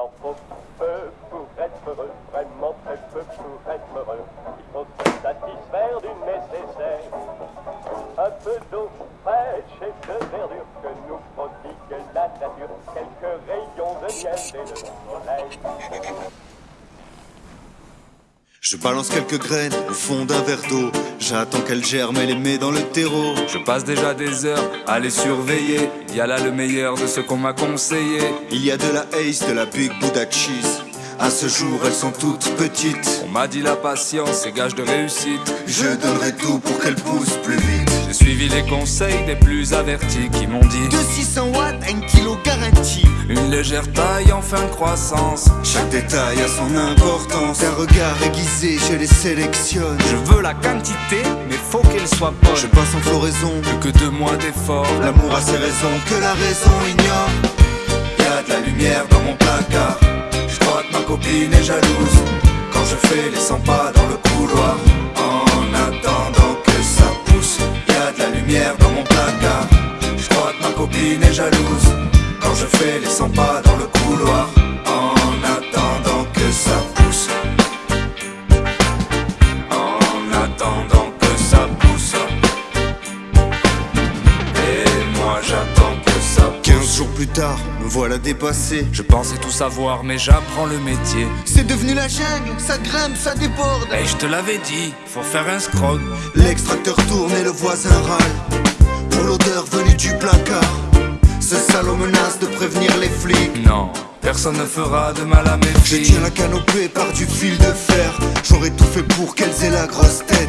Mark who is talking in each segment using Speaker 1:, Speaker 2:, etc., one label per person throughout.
Speaker 1: en faut peu pour être heureux, vraiment très peu pour être heureux. Il faut se satisfaire du nécessaire. Un peu d'eau fraîche et de verdure que nous prodigue la nature. Quelques rayons de miel et de soleil.
Speaker 2: Je balance quelques graines au fond d'un verre d'eau. J'attends qu'elles germent et les mets dans le terreau.
Speaker 3: Je passe déjà des heures à les surveiller. Il y a là le meilleur de ce qu'on m'a conseillé.
Speaker 2: Il y a de la Ace, de la Big Buddha Cheese. À ce jour, elles sont toutes petites.
Speaker 3: On m'a dit la patience est gage de réussite.
Speaker 2: Je donnerai tout pour qu'elles poussent plus vite.
Speaker 3: J'ai suivi les conseils des plus avertis qui m'ont dit
Speaker 2: De 600 watts à 1 kilo garantie.
Speaker 3: une légère taille en fin de croissance.
Speaker 2: Chaque détail a son importance. Un regard aiguisé, je les sélectionne.
Speaker 3: Je veux la quantité, mais faut qu'elle soit bonne.
Speaker 2: Je passe en floraison.
Speaker 3: Plus que deux mois d'effort.
Speaker 2: L'amour a ses raisons que la raison ignore. Y a de la lumière dans mon placard. Je crois que ma copine est jalouse. Quand je fais les 100 pas dans le couloir. Est jalouse. Quand je fais les 100 pas dans le couloir. En attendant que ça pousse.
Speaker 3: En attendant que ça pousse. Et moi j'attends que ça pousse.
Speaker 2: 15 jours plus tard, me voilà dépassé.
Speaker 3: Je pensais tout savoir, mais j'apprends le métier.
Speaker 2: C'est devenu la jungle, ça grimpe, ça déborde.
Speaker 3: Et je te l'avais dit, faut faire un scrog.
Speaker 2: L'extracteur tourne et le voisin râle L'odeur venue du placard. Ce salaud menace de prévenir les flics.
Speaker 3: Non, personne ne fera de mal à mes
Speaker 2: Je
Speaker 3: filles.
Speaker 2: tiens la canopée par du fil de fer. J'aurais tout fait pour qu'elles aient la grosse tête.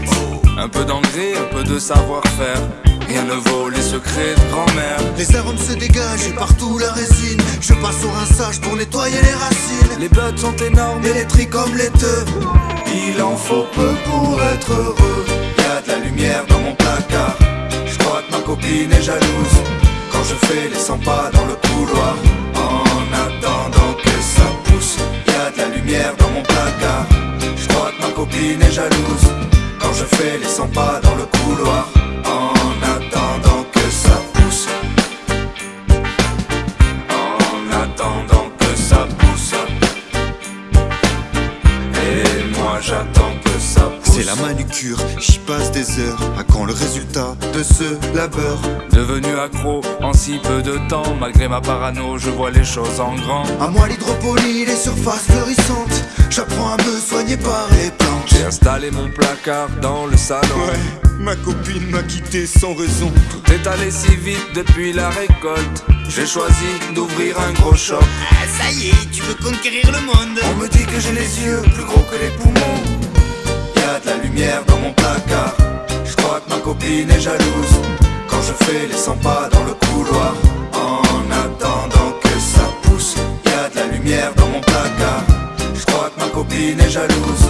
Speaker 3: Un peu d'engrais, un peu de savoir-faire. Rien ne vaut les secrets de grand-mère.
Speaker 2: Les arômes se dégagent et partout la résine. Je passe au rinçage pour nettoyer les racines.
Speaker 3: Les buds sont énormes.
Speaker 2: Et les tris comme les deux Il en faut peu pour être heureux copine est jalouse Quand je fais les 100 pas dans le couloir. En attendant que ça pousse Y'a de la lumière dans mon placard. Je crois que ma copine est jalouse Quand je fais les 100 pas dans le couloir C'est la manucure, j'y passe des heures À quand le résultat de ce labeur?
Speaker 3: Devenu accro en si peu de temps, malgré ma parano, je vois les choses en grand.
Speaker 2: À moi l'hydroponie, les surfaces fleurissantes J'apprends à me soigner par les planches
Speaker 3: J'ai installé mon placard dans le salon.
Speaker 2: Ouais, ma copine m'a quitté sans raison
Speaker 3: Tout est allé si vite depuis la récolte. J'ai choisi d'ouvrir un gros shop.
Speaker 4: Ah, ça y est, tu veux conquérir le monde
Speaker 2: On me dit que j'ai les yeux plus gros que les poumons Y'a de la lumière dans mon placard Je crois que ma copine est jalouse Quand je fais les 100 pas dans le couloir En attendant que ça pousse Y'a de la lumière dans mon placard Je crois que ma copine est jalouse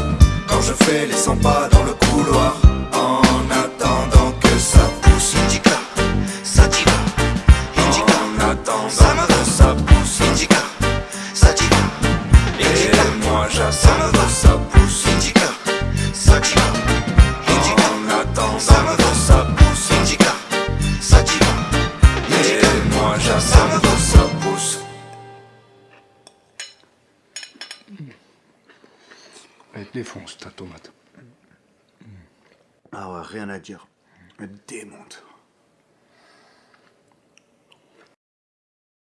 Speaker 2: Quand je fais les 100 pas dans le couloir En attendant que ça pousse
Speaker 4: Indica, sativa, indica,
Speaker 3: En attendant
Speaker 4: Ça me
Speaker 3: que ça pousse.
Speaker 4: indica, sativa, indica,
Speaker 3: Et moi
Speaker 4: ça
Speaker 3: j'attends
Speaker 4: va.
Speaker 3: ça
Speaker 5: Défonce ta tomate.
Speaker 2: Ah rien à dire démonte